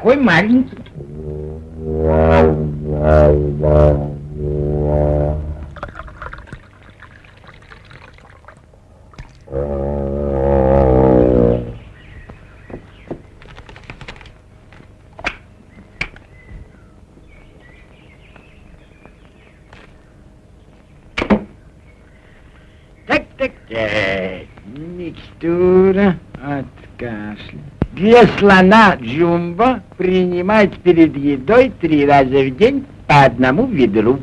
такой маленький. Микстура от кашля. Для слона Джумбо принимать перед едой три раза в день по одному ведру.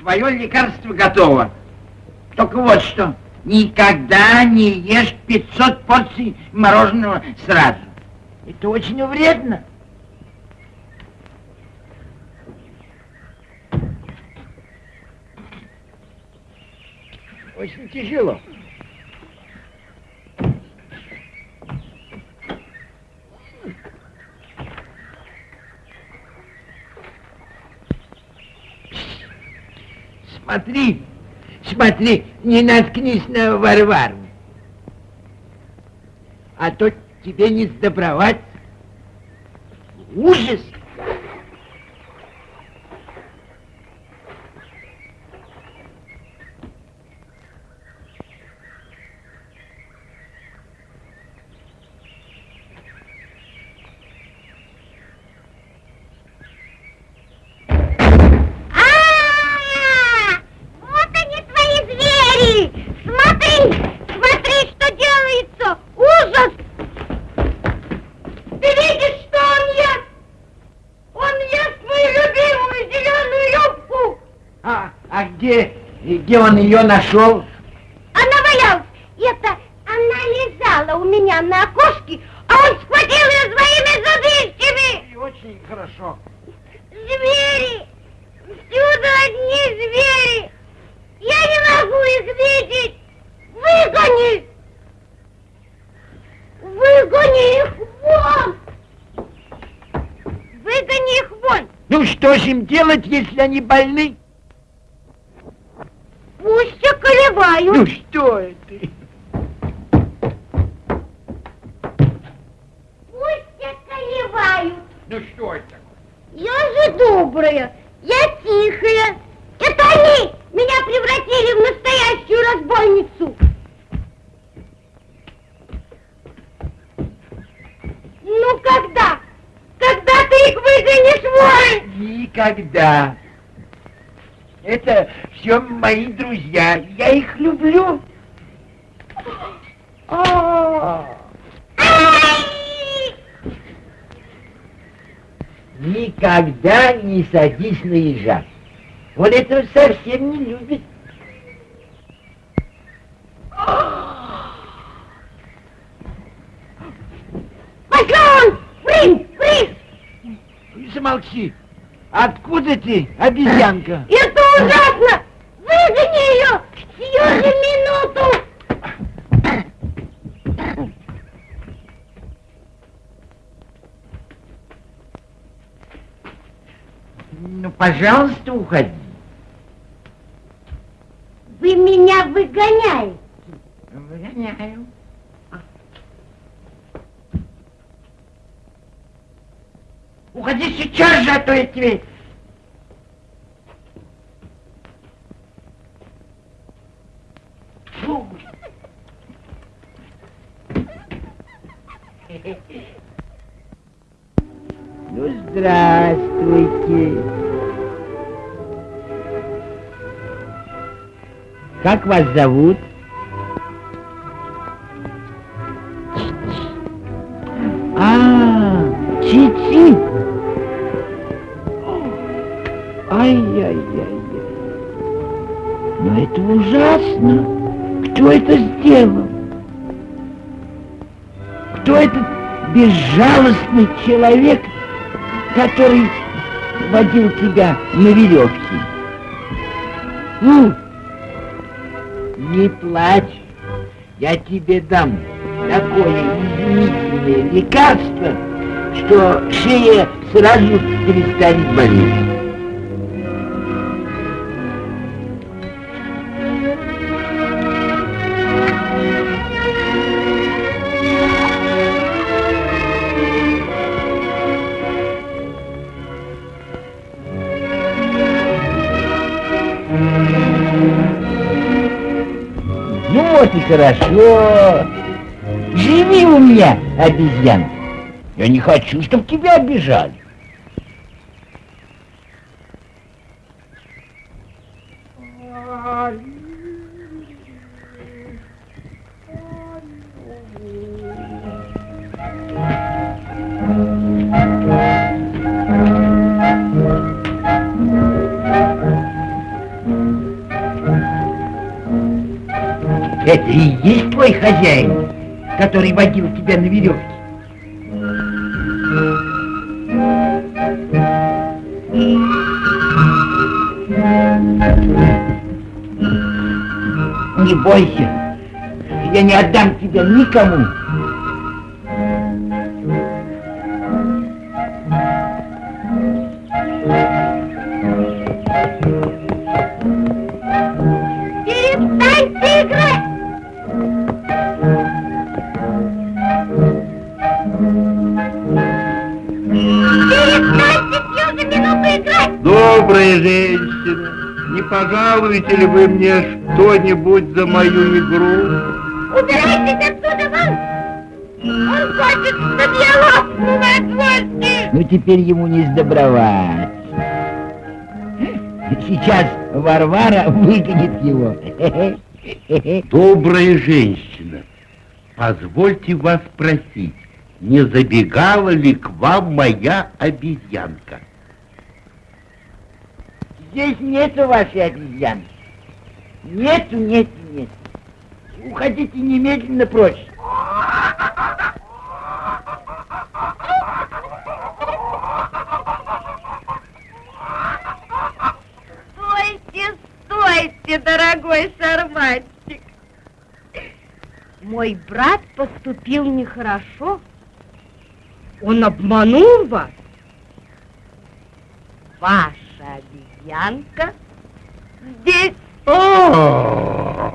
Твое лекарство готово. Только вот что, никогда не ешь 500 порций мороженого сразу. Это очень вредно. Очень тяжело. Смотри, смотри, не наткнись на Варвару. А то тебе не сдобровать. Ужас! А, вот они твои звери! Смотри, смотри, что делается! Ужас! Ты видишь, что он ест? Он ест мою любимую зеленую юбку! А, а где, где он ее нашел? Она валялась! Это она лежала у меня на окошке, а он схватил ее своими зубищами! Очень хорошо. Звери! Всюду одни звери! Я не могу их видеть! Выгони! Выгони их вон! Выгони их вон! Ну что ж им делать, если они больны? Пусть околевают! Ну что это? Пусть околевают! Ну что это? Я же добрая, я тихая. Это они меня превратили в настоящую разбойницу. Ну когда никогда. Это все мои друзья. Я их люблю. А. Никогда не садись на ежа. Он этого совсем не любит. Пошел! Фриз! Фриз! Замолчи. Откуда ты, обезьянка? Это ужасно! Выгони ее! Сию же минуту! Ну, пожалуйста, уходи. Вы меня выгоняете. Выгоняю. Уходи сейчас же, а то я тебе... Как вас зовут? А, Чичи. Ай-яй-яй-яй. Но это ужасно. Кто это сделал? Кто этот безжалостный человек, который водил тебя на веревке? Ну, плачь, я тебе дам такое изумительное лекарство, что шея сразу перестанет болеть. Вот и хорошо. Живи у меня, обезьян. Я не хочу, чтобы тебя обижали. Который водил тебя на веревке? Не бойся, я не отдам тебя никому. Пожалуете ли вы мне что-нибудь за мою игру? Убирайтесь отсюда, вон! Он хочет, чтобы я лопнула от злости! Ну теперь ему не сдобровать. Сейчас Варвара выгонит его. Добрая женщина, позвольте вас спросить, не забегала ли к вам моя обезьянка? Здесь нету вашей обезьяны. Нету, нету, нету. Уходите немедленно прочь. Стойте, стойте, дорогой шарманчик! Мой брат поступил нехорошо. Он обманул вас. Ваша обезьянка здесь. А,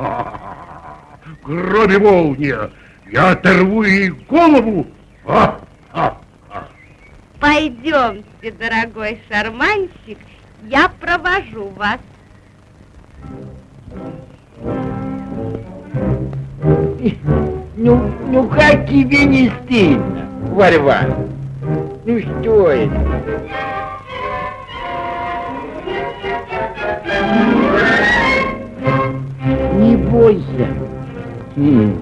Громе молния, я оторву ей голову. А, а, а. Пойдемте, дорогой шарманщик, я провожу вас. Ну, ну как тебе не стыдно, Варвара? Ну что это? Не бойся. Хм,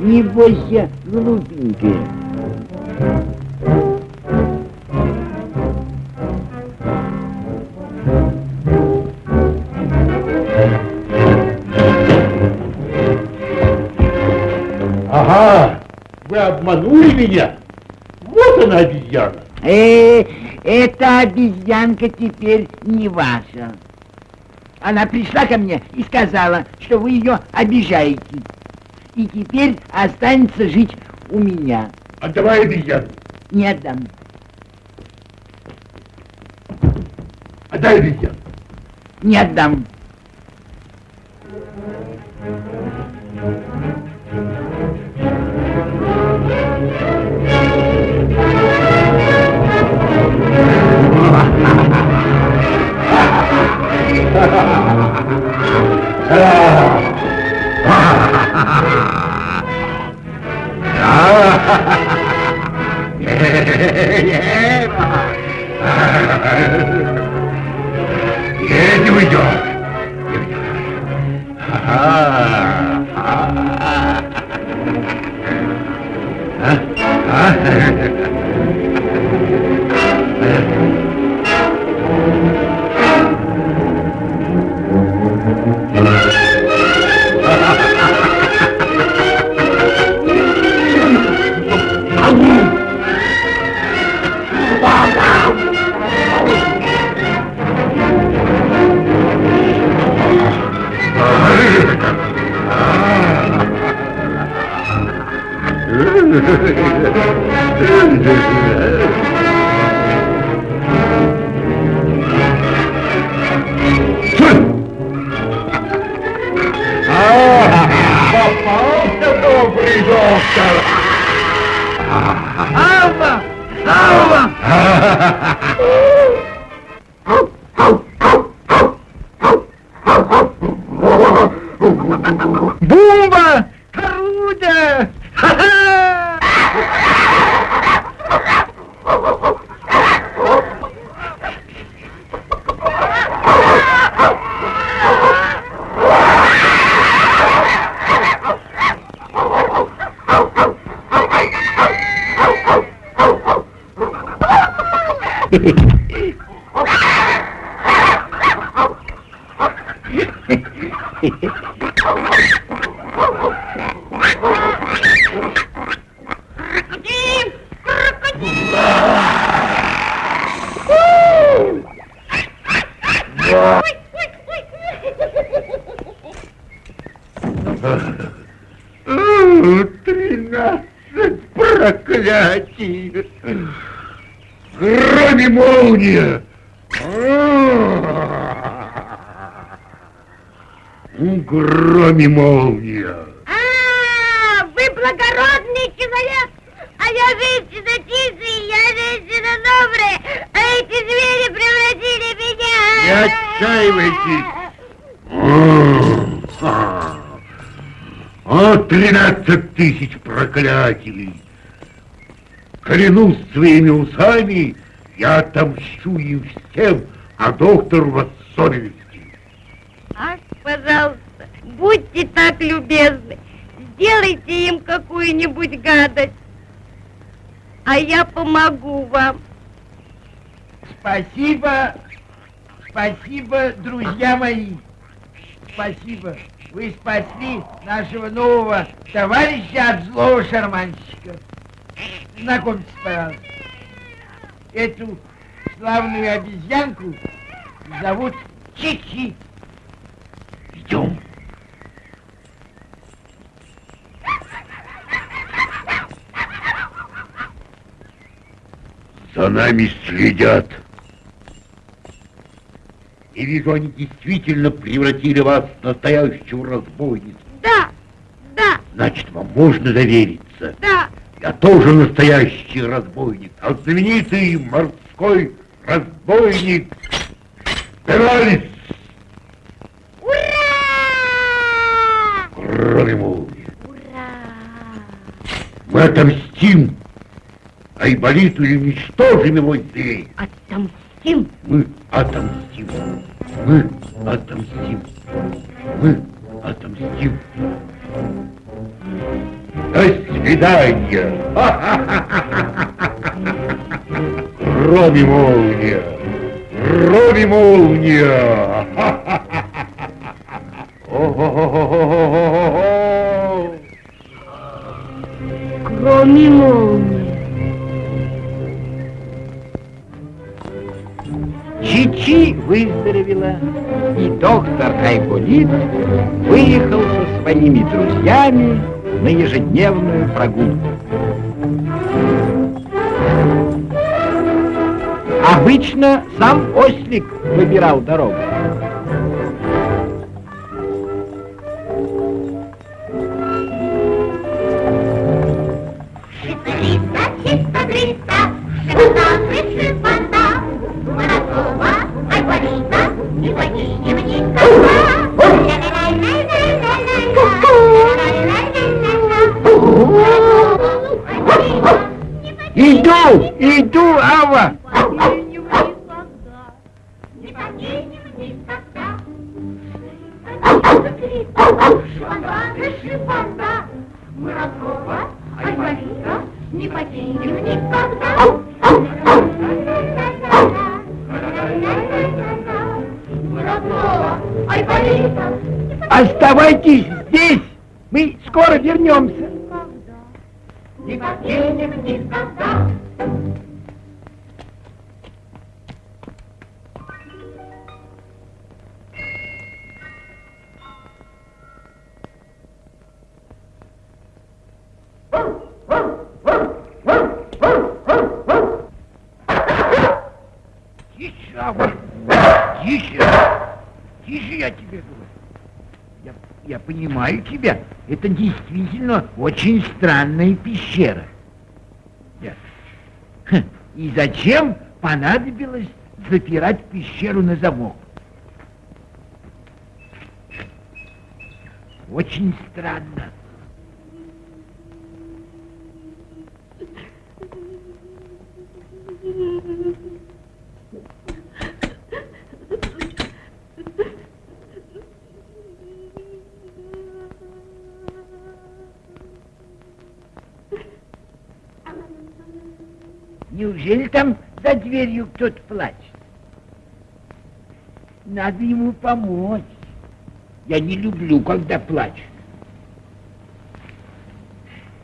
Не бойся, глупенькая. Ага, вы обманули меня? Вот она обезьяна. Э, эта обезьянка теперь не ваша. Она пришла ко мне и сказала, что вы ее обижаете. И теперь останется жить у меня. Отдавай обезьяну. Не отдам. Отдай обезьяну. Не отдам. Не О, тринадцать тысяч проклятий! Клянусь своими усами, я отомщу им всем, а доктору в особенности. Ах, пожалуйста, будьте так любезны, сделайте им какую-нибудь гадость, а я помогу вам. Спасибо, спасибо, друзья мои. Спасибо. Вы спасли нашего нового товарища от злого шарманщика. Знакомьтесь, пожалуйста. Эту славную обезьянку зовут Чичи. Идем. За нами следят. И вижу, они действительно превратили вас в настоящую разбойницу. Да, да, Значит, вам можно довериться. да. Я тоже настоящий разбойник, а знаменитый морской разбойник Пералис. Ура! Кроме молнии. Ура! Мы отомстим Айболиту и уничтожим его здесь. Отомстим. Мы отомстим. Мы отомстим. Мы отомстим. До свидания. Роби молния. Роби молния. Кроме молнии. Чичи выздоровела, и доктор Айболит выехал со своими друзьями на ежедневную прогулку. Обычно сам ослик выбирал дорогу. Не никогда. Тише, Ава, тише, тише, я тебе говорю. Я, я понимаю тебя, это действительно очень странная пещера. Хм, И зачем понадобилось запирать пещеру на замок? Очень странно. Неужели там за дверью кто-то плачет? Надо ему помочь. Я не люблю, когда плачут.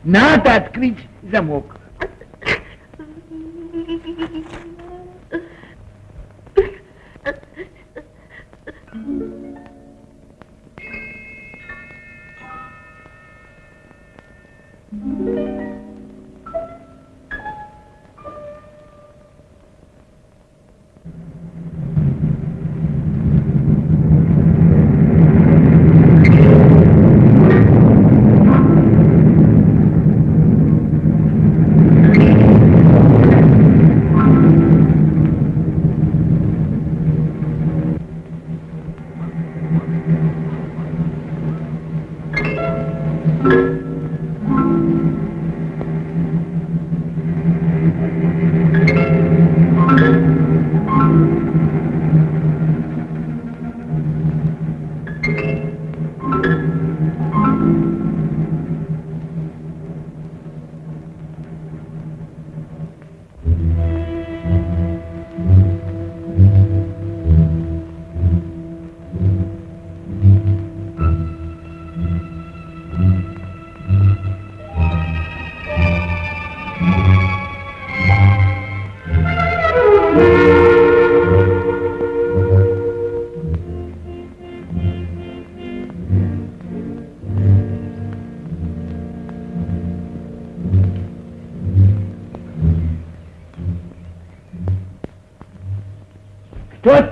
Надо открыть замок.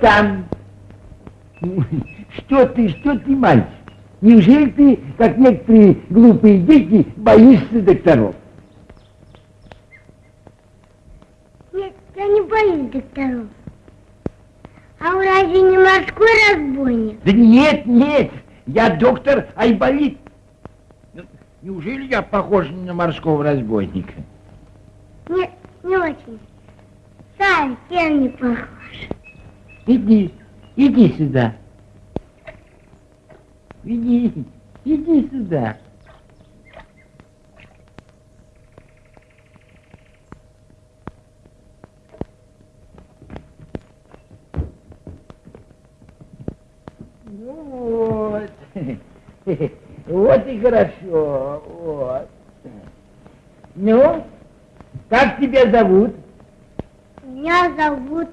Там? Что ты, что ты, мальчик? Неужели ты, как некоторые глупые дети, боишься докторов? Нет, я не боюсь докторов. А вы разве не морской разбойник? Да нет, нет, я доктор Айболит. Ну, Неужели я похож на морского разбойника? Нет, не очень. Совсем не похож. Иди, иди сюда. Иди, иди сюда. Ну вот. Вот и хорошо. Вот. Ну, как тебя зовут? Меня зовут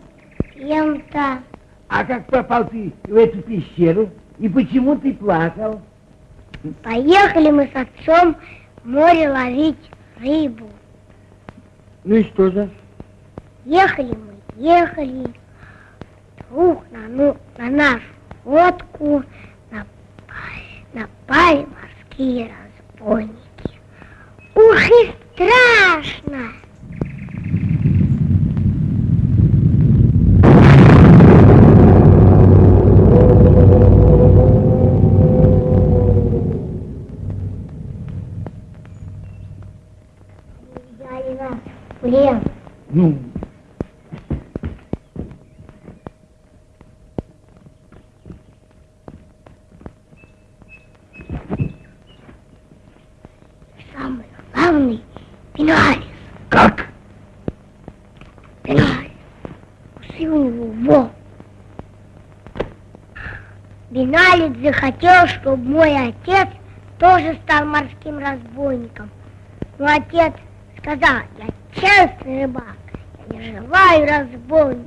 кем-то. А как попал ты в эту пещеру? И почему ты плакал? Поехали мы с отцом в море ловить рыбу. Ну и что же? Ехали мы, ехали. Вдруг на, ну, на нашу лодку напали, напали морские разбойники. Ух и страшно! Взяли нас в плен. Ну, Самый главный Пеналис. как? Пеналис. Усы у него во. Беналец захотел, чтобы мой отец тоже стал морским разбойником. Но отец сказал, я честный рыбак, я не желаю разбойничать.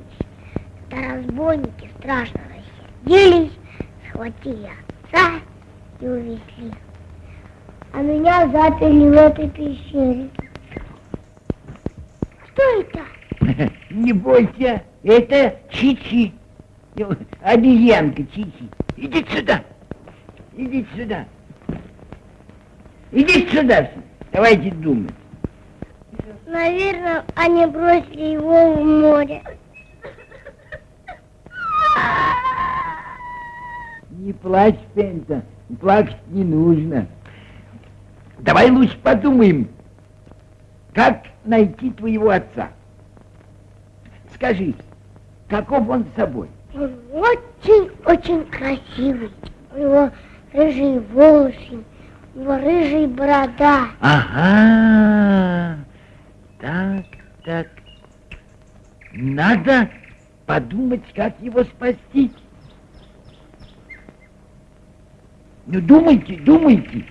Да разбойники страшно рассердились, схватили отца и увезли. А меня заперли в этой пещере. Что это? Не бойся, это Чичи. Обезьянка Чичи. Иди сюда. Иди сюда. Иди сюда. Давайте думать. Наверное, они бросили его в море. Не плачь, Пента. Плакать не нужно. Давай лучше подумаем, как найти твоего отца. Скажи, каков он собой? Он очень-очень красивый. У него рыжие волосы, у него рыжая борода. Ага. Так, так. Надо подумать, как его спасти. Ну, думайте, думайте.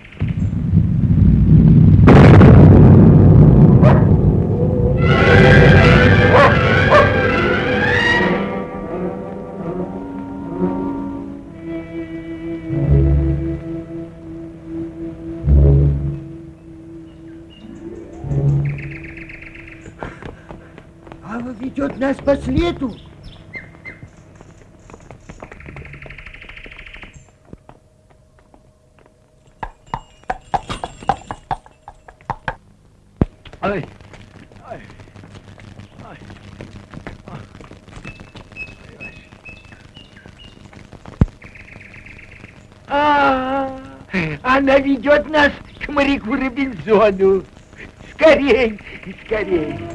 Нас по следу. Ай, ай, ай, А, она ведет нас к моряку Робинзону. Скорей, скорей.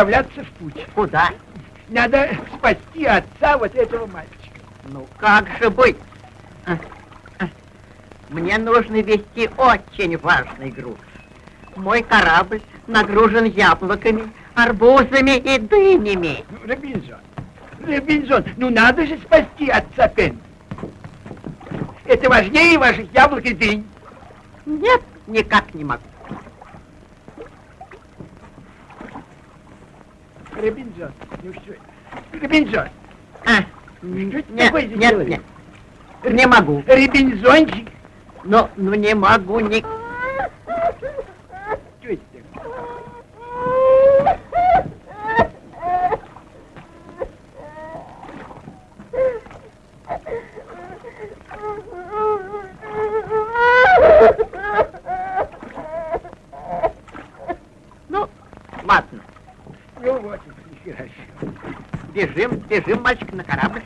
Отправляться в путь. Куда? Надо спасти отца вот этого мальчика. Ну как же быть? А, а, Мне нужно вести очень важный груз. Мой корабль нагружен яблоками, арбузами и дынями. Ну, Робинзон, Робинзон, ну надо же спасти отца Пен. Это важнее ваших яблок и дынь. Нет, никак не могу. Робинзон, ну что это? Робинзон, А, Что нет, это такое нет, человек? нет, не могу. Робинзончик. Ну, ну не могу ни... Что это такое? Ну, ладно, Ну вот. Бежим, бежим, мальчик, на корабль.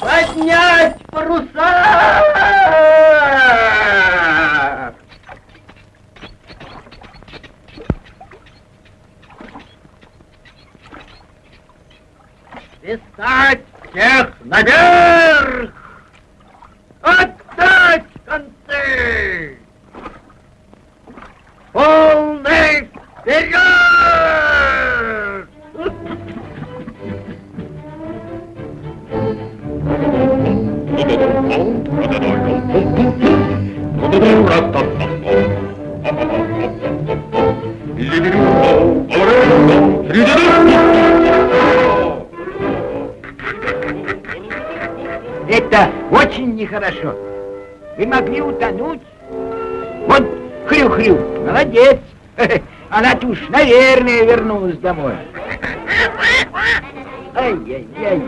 Поднять паруса! Свистать всех наверх! Отдать концы! Полный вперед! Это очень нехорошо. Вы могли утонуть. Уж, наверное, вернулась домой. Ай-яй-яй.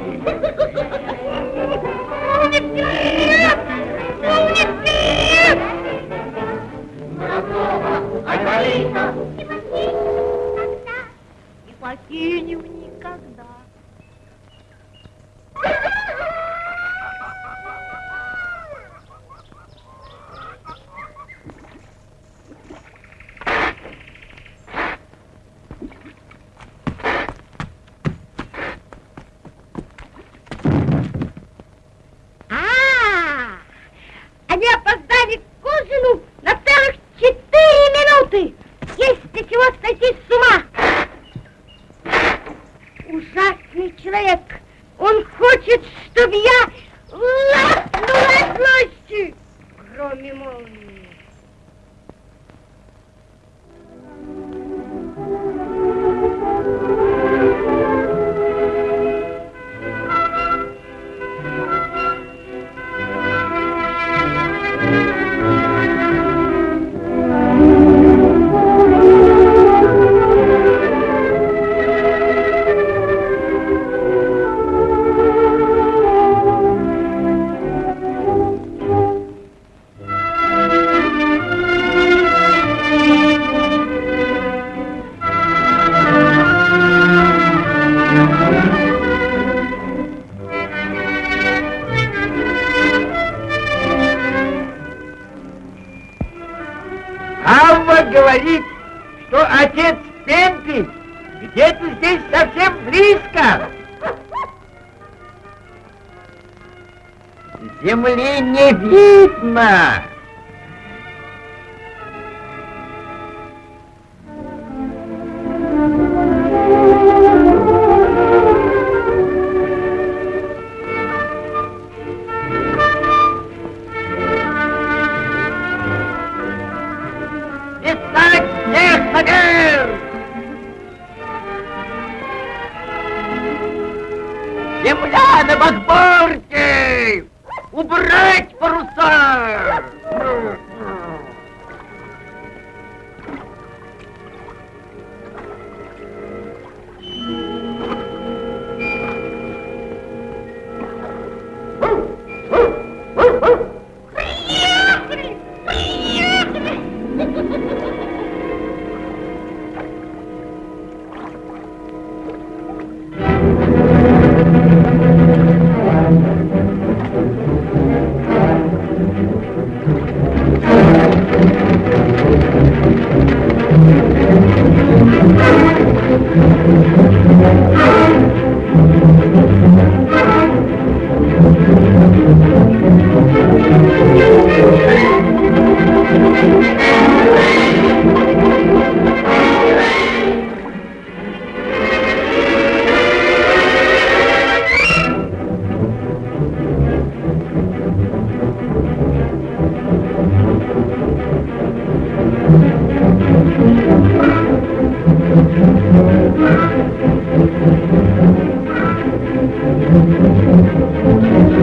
Авва говорит, что отец Пемпи где-то здесь совсем близко. Земли не видно.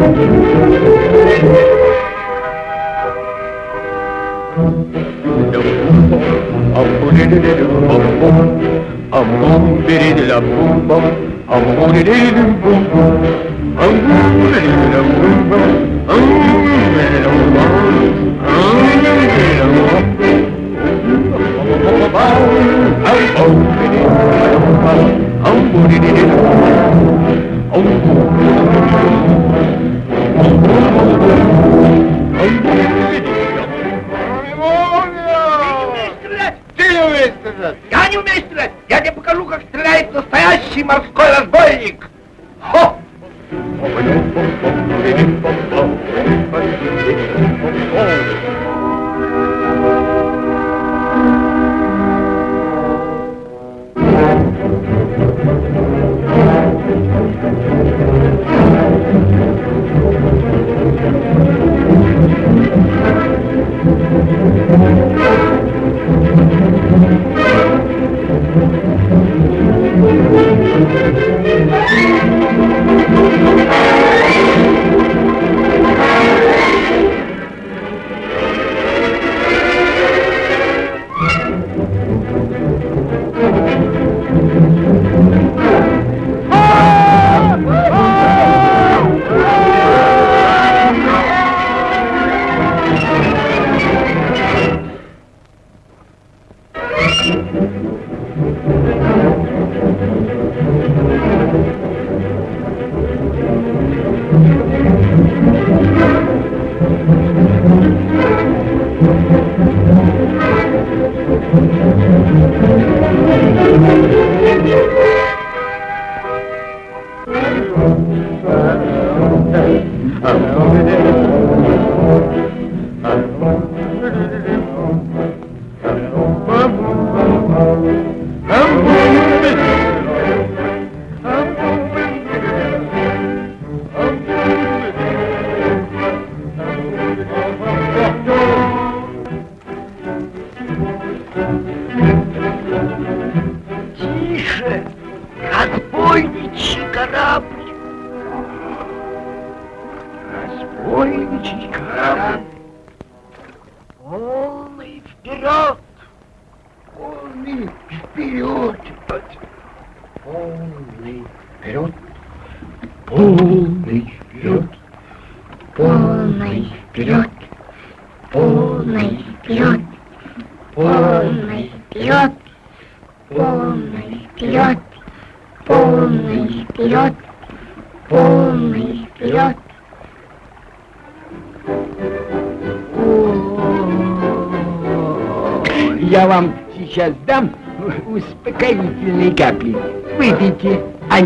Oh, Ты не умеешь стрелять! Я не умею стрелять! Я тебе покажу, как стреляет настоящий морской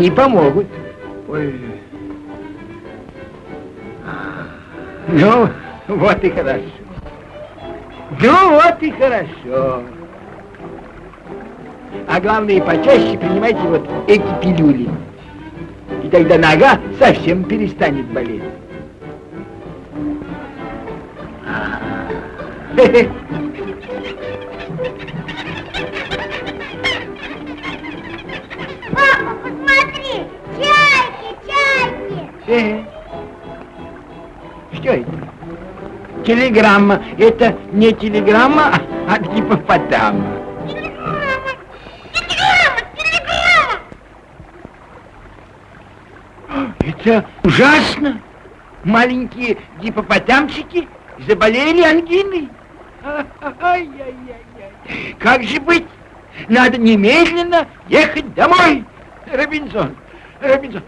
они помогут. Ой. Ну, вот и хорошо. Ну, вот и хорошо. А главное, почаще принимайте вот эти пилюли. И тогда нога совсем перестанет болеть. Телеграмма. Это не телеграмма, а от гипопотама. Телеграмма! Телеграмма! Телеграмма! Это ужасно. Маленькие гипопотамчики заболели ангиной. Ай-яй-яй-яй. Как же быть? Надо немедленно ехать домой. Робинзон, Робинзон,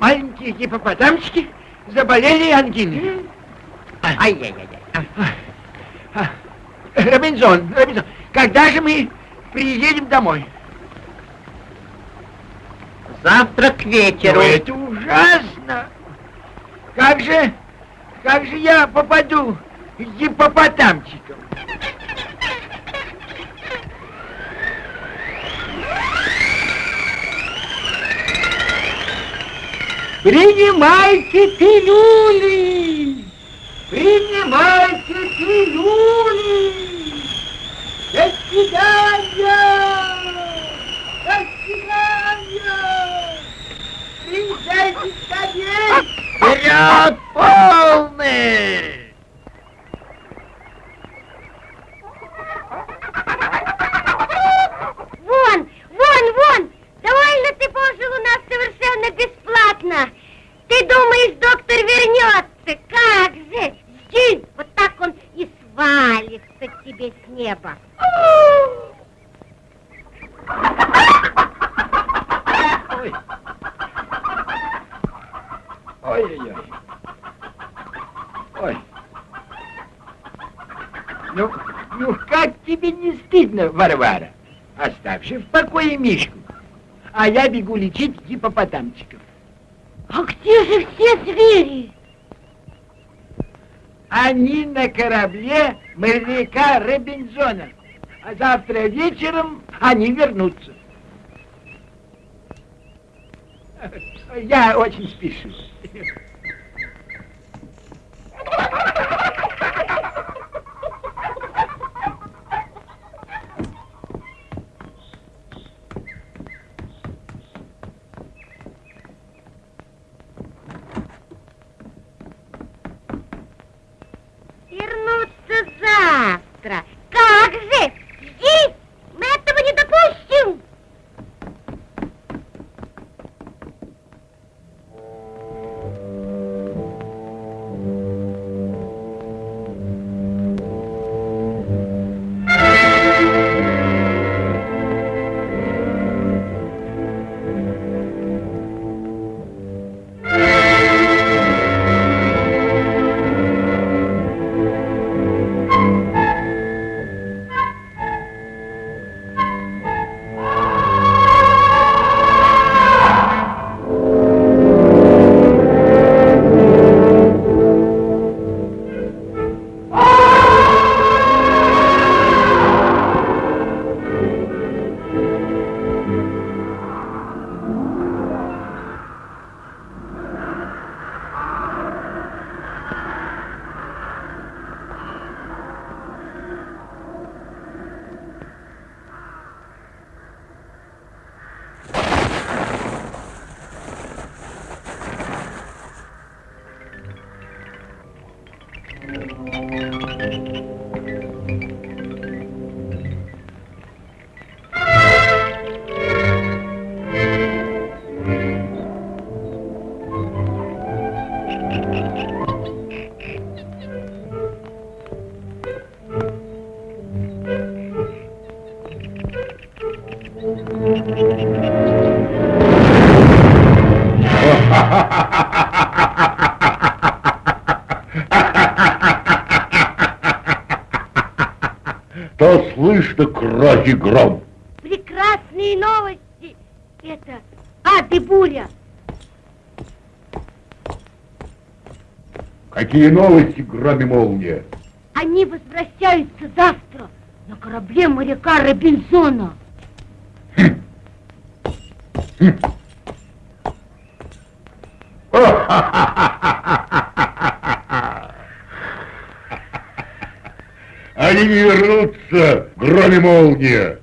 маленькие гипопотамчики заболели ангиной. Ай-яй-яй-яй. Робинзон, Робинзон, когда же мы приедем домой? Завтра к вечеру. Ну, это ужасно. Как же, как же я попаду к гипопотамчикам? Принимайте пилюли! Принимайте пилюли! свидания! До свидания! Приезжайте скорее! Вперед, полный! Вон, вон, вон! Довольно ты пожил у нас совершенно бесплатно. Ты думаешь, доктор вернется? Как же? Жди, вот так он и свалится к тебе с неба. Ой. Ой-ой-ой. Ой. Ну, ну как тебе не стыдно, Варвара? Оставь же в покое Мишку. А я бегу лечить гипопотамчиков. А где же все звери? Они на корабле моряка Робинзона. А завтра вечером они вернутся. Я очень спешу. Вернутся завтра. Слышно кровь гром. Прекрасные новости. Это ад и буря. Какие новости, гром и молния? Они возвращаются завтра на корабле моряка Робинзона. Они не вернутся, гром и молния.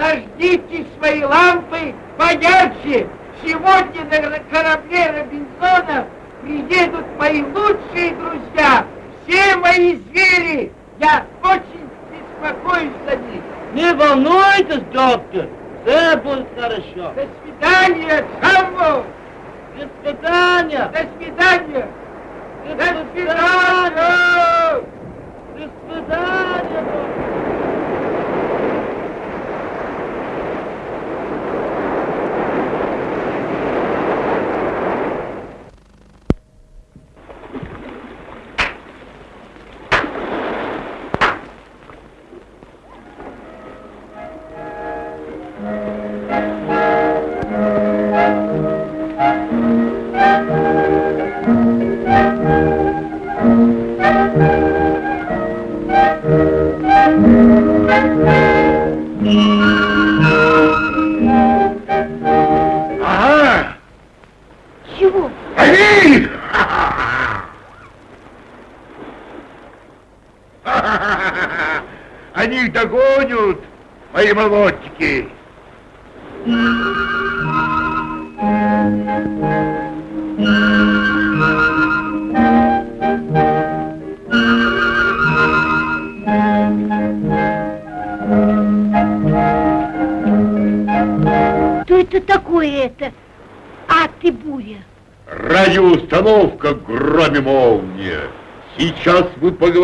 Зажгите свои лампы поярче. Сегодня на корабле Робинзона приедут мои лучшие друзья, все мои звери. Я очень беспокоюсь за них. Не волнуйтесь, доктор, все будет хорошо. До свидания, Джамбо! До свидания. До свидания! До До свидания. свидания! До свидания.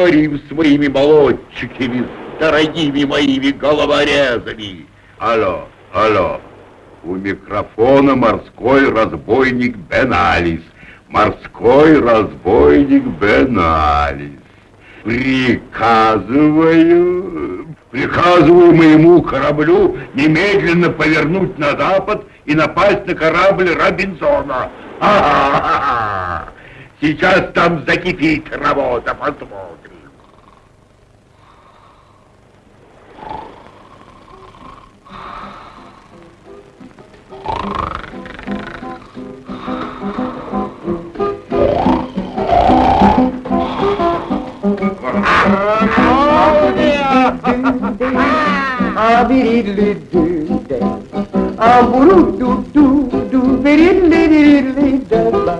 Мы поговорим с моими молодчиками, дорогими моими головорезами. Алло, алло. У микрофона морской разбойник Беналис. Морской разбойник Беналис. Приказываю, приказываю моему кораблю немедленно повернуть на запад и напасть на корабль Робинзона. Ага! Сейчас там закипит работа, посмотрим. abiri lü dü de Amburu ah du du du beri li li li de la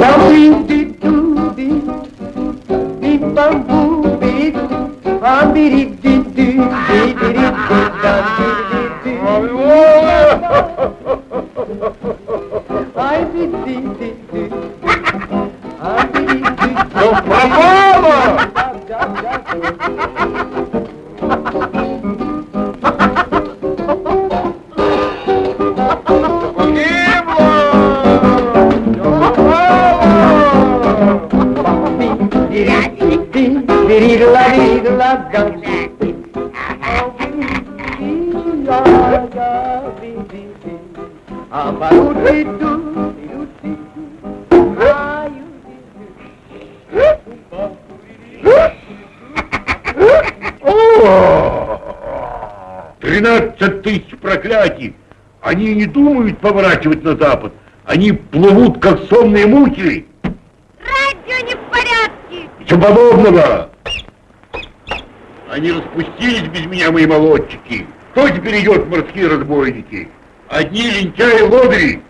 Bambri di du di Di bambu beri Abiri di dü di beri di da di di di Ay di di di di Abiri di di di думают поворачивать на запад. Они плывут, как сонные мухи. Радио не в порядке. Ничего подобного. Они распустились без меня, мои молодчики. Кто теперь идет, морские разбойники? Одни лентяи лодыри.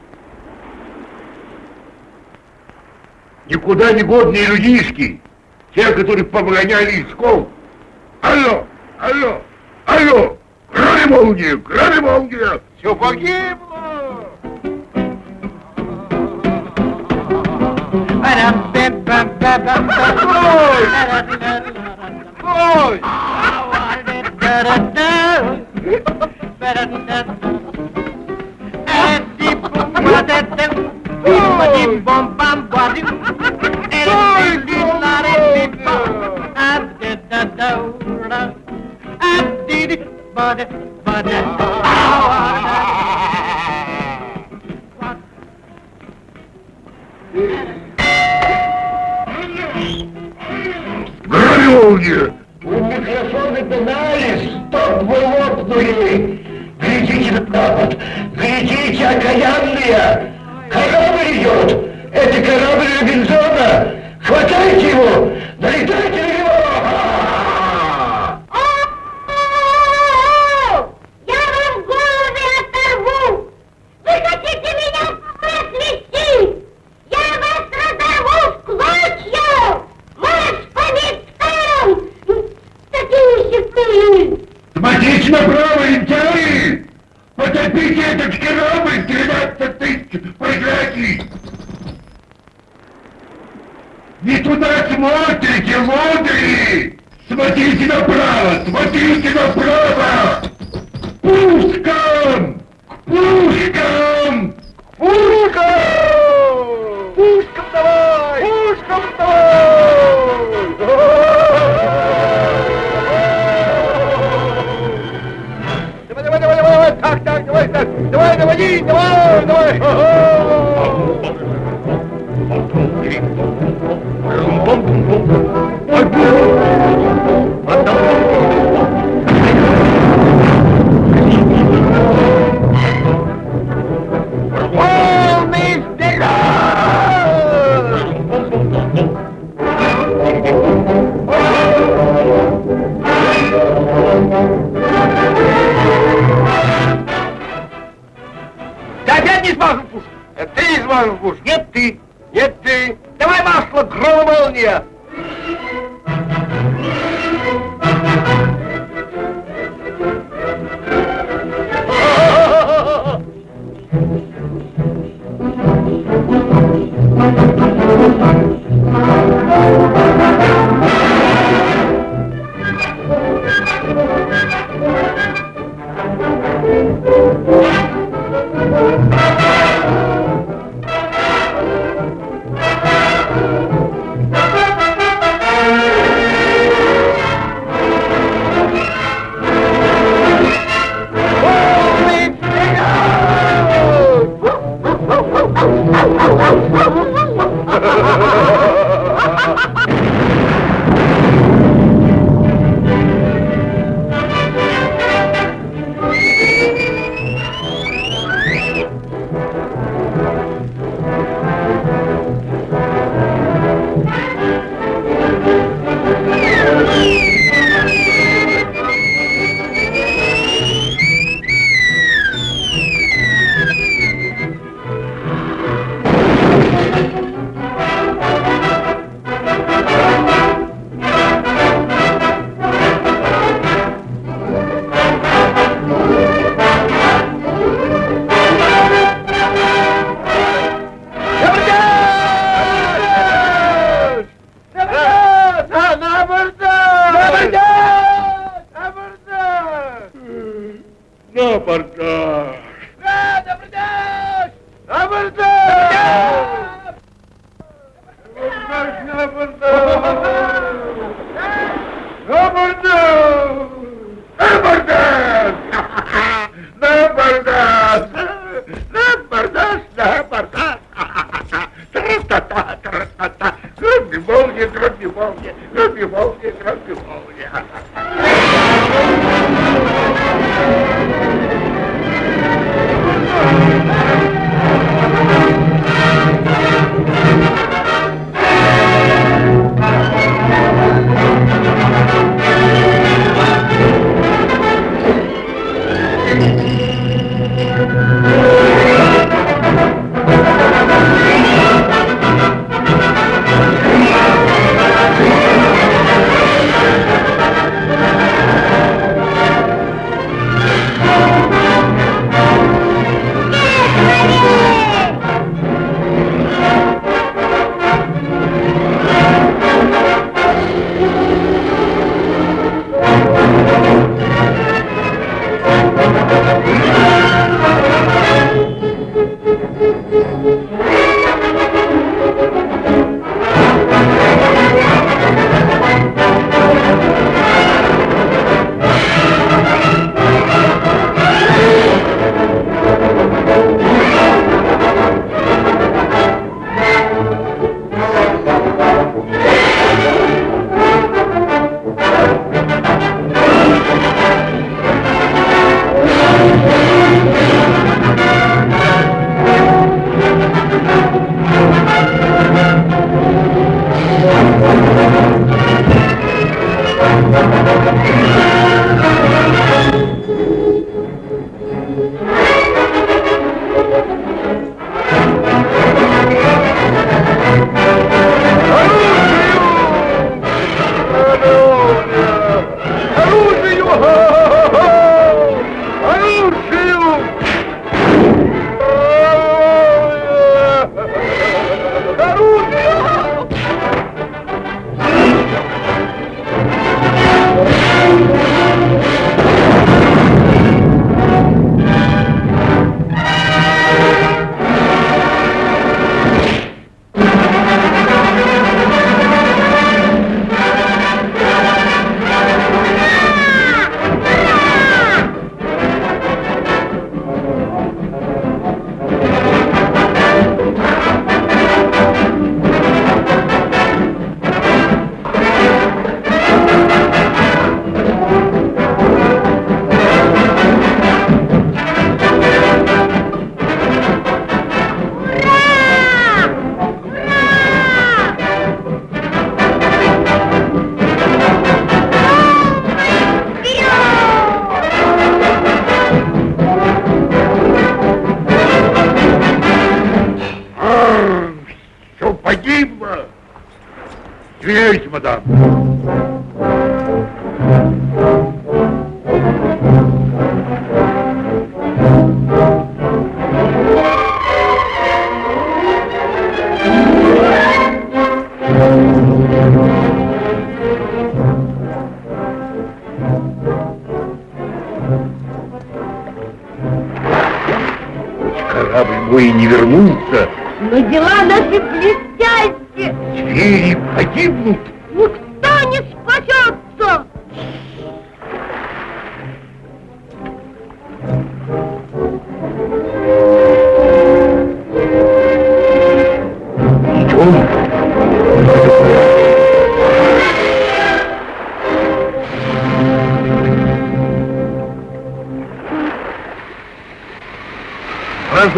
Никуда не годные людишки. Те, которых погоняли из школ. Алло, алло, алло. Грани молния, грани молния. Все погибло. Ой! Извиняюсь, не смажу пушку. Это ты не смажу пушку. Нет, ты. Нет, ты. Давай масло, гром молния. разбивался, разбивался, разбивался.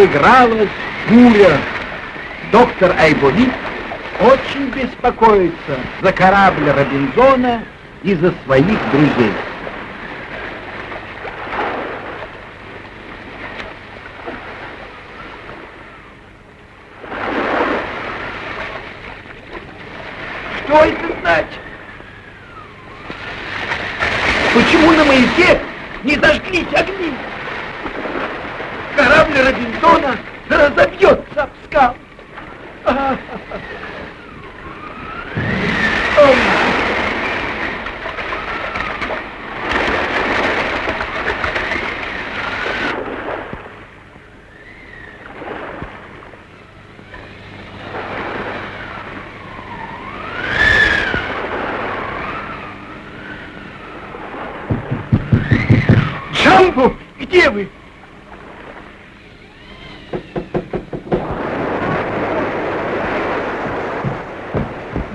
Разыгралась буря. Доктор Айболит очень беспокоится за корабль Робинзона и за своих друзей. Что это значит? Почему на маяке не зажглись огни? Корабль Робинзона разобьется об скал. А, Ой. Джамбо, где вы?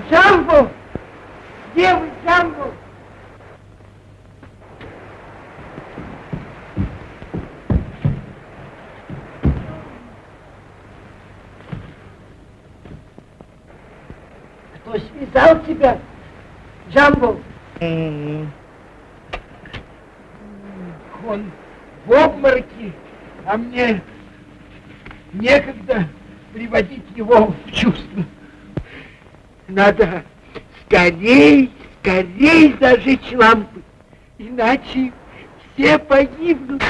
Джамбо! Где вы, Джамбо? Кто связал тебя, Джамбо? Он в обмороке, а мне некогда приводить его в чувство. Надо скорей, скорей зажечь лампы, иначе все погибнут.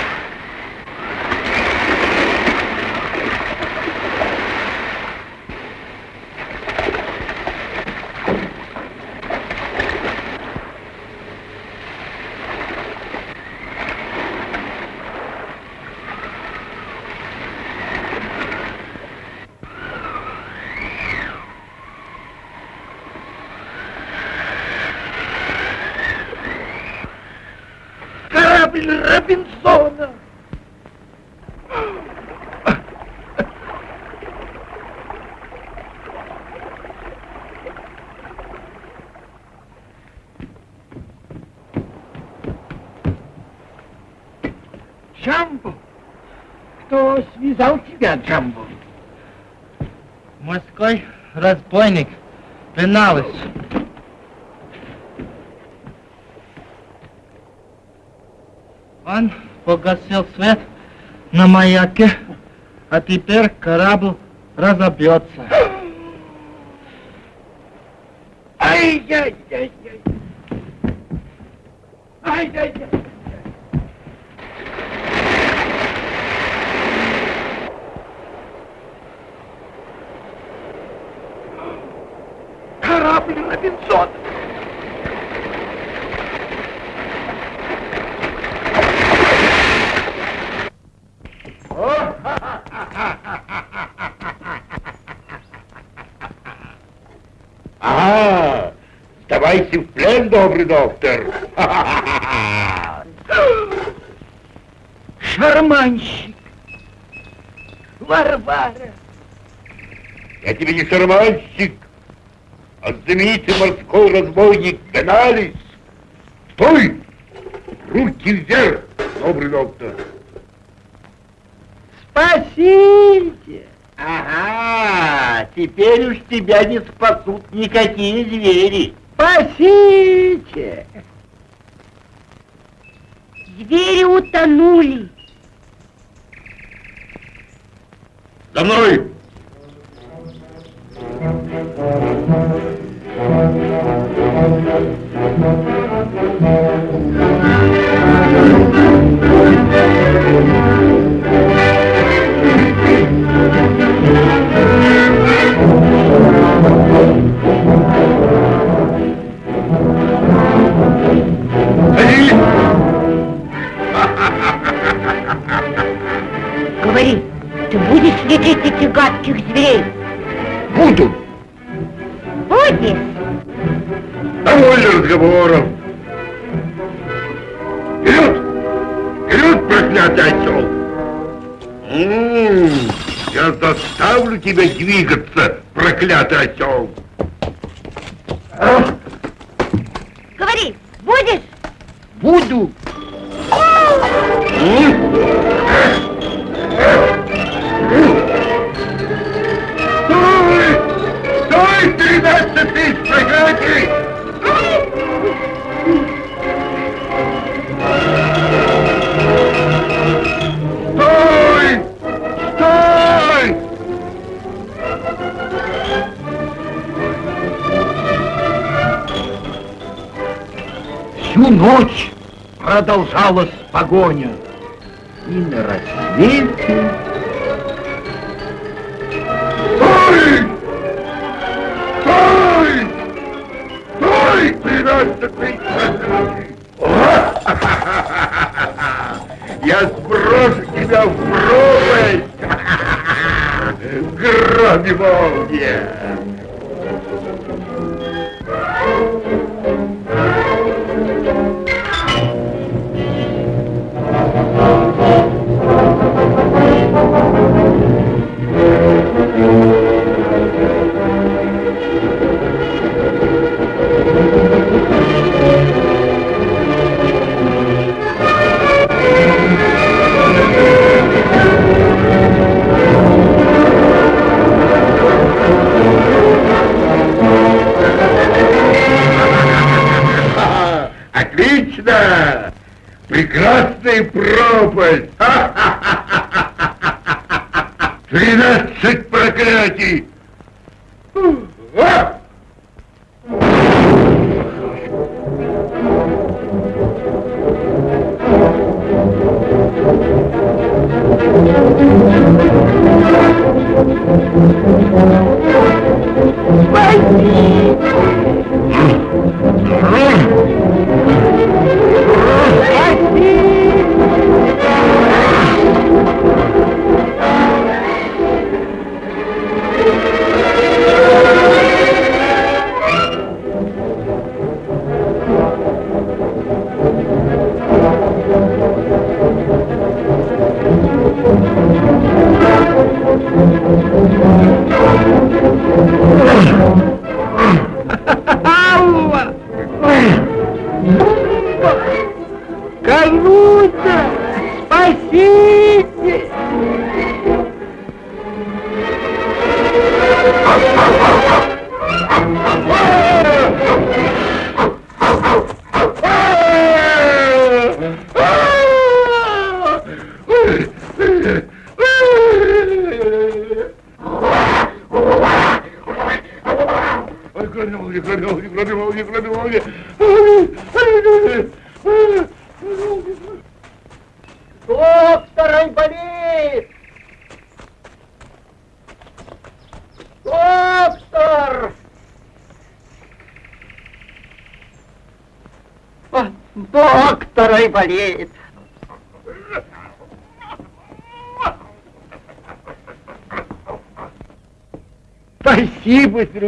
Корабль Робинзона! Джамбо! Кто связал тебя, Джамбо? Морской разбойник Пеналыч. Он погасил свет на маяке, а теперь корабль разобьется. Ай-яй-яй-яй! Ай-яй-яй! Корабль Робинзон! Ага, сдавайся в плен, добрый доктор. Шарманщик! Варвара! Я тебе не шарманщик, а знаменитый морской разбойник Беналис. Стой! Руки вверх, добрый доктор. Спасите! Ага, теперь уж тебя не спасут никакие звери. Спасите! Звери утонули. Говори, ты будешь лечить этих гадких зверей? Буду! Будешь? Довольно разговоров! Вперед! Вперед, проклятый осел! М, Я заставлю тебя двигаться, проклятый осел! Говори, будешь? Буду. Ночь продолжалась погоня. И на рассвете Стой! Стой! Стой, проклятий! Я сброшу тебя в пропасть! Громи молния! Прекрасная пропасть! Тринадцать проклятий! А!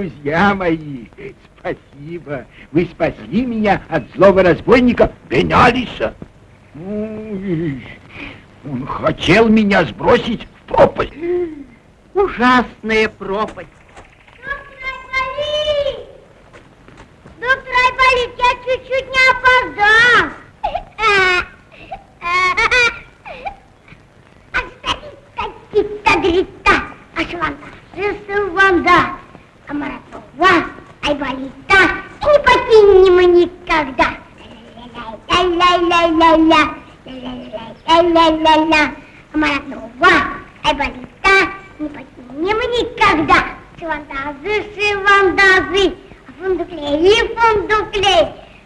Друзья мои, спасибо. Вы спасли меня от злого разбойника Бенялиса. Ой, Он хотел меня сбросить в пропасть. Ужасная пропасть. Доктор Айболит, я чуть-чуть не опоздал. Астагита-грита, ашванда, сысыванда, амаратова, Айболита, не покинем мы никогда. Ля-ля-ля-ля-ля, ля-ля-ля-ля-ля, амаратова, Айболита, не покинем мы никогда. Шивандазы, шивандазы, Фундуклей, и фундуклей.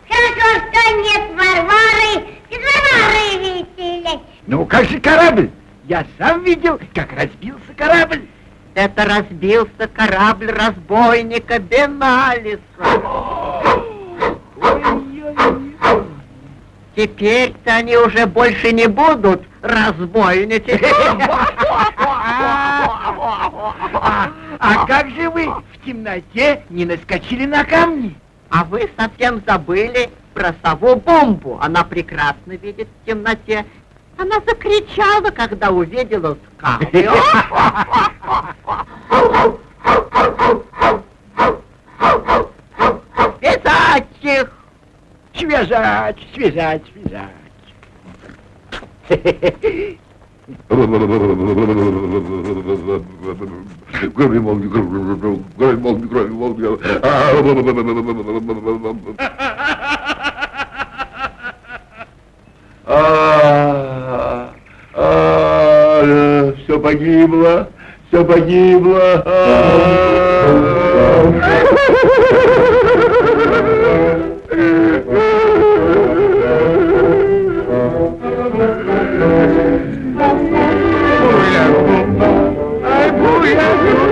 Хорошо, что нет Варвары, без Варвары веселей. Ну, как же корабль? Я сам видел, как разбился корабль. Это разбился корабль разбойника Беналиса. Теперь-то они уже больше не будут разбойничать. А как же вы в темноте не наскочили на камни? А вы совсем забыли про сову бомбу. Она прекрасно видит в темноте. Она закричала, когда увидела скалы. Связать их! Связать, связать, связать. Кроме молнии, кроме молнии, кроме молнии. А, а, Все погибло, все погибло. Криста,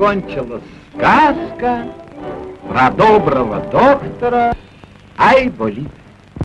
Вот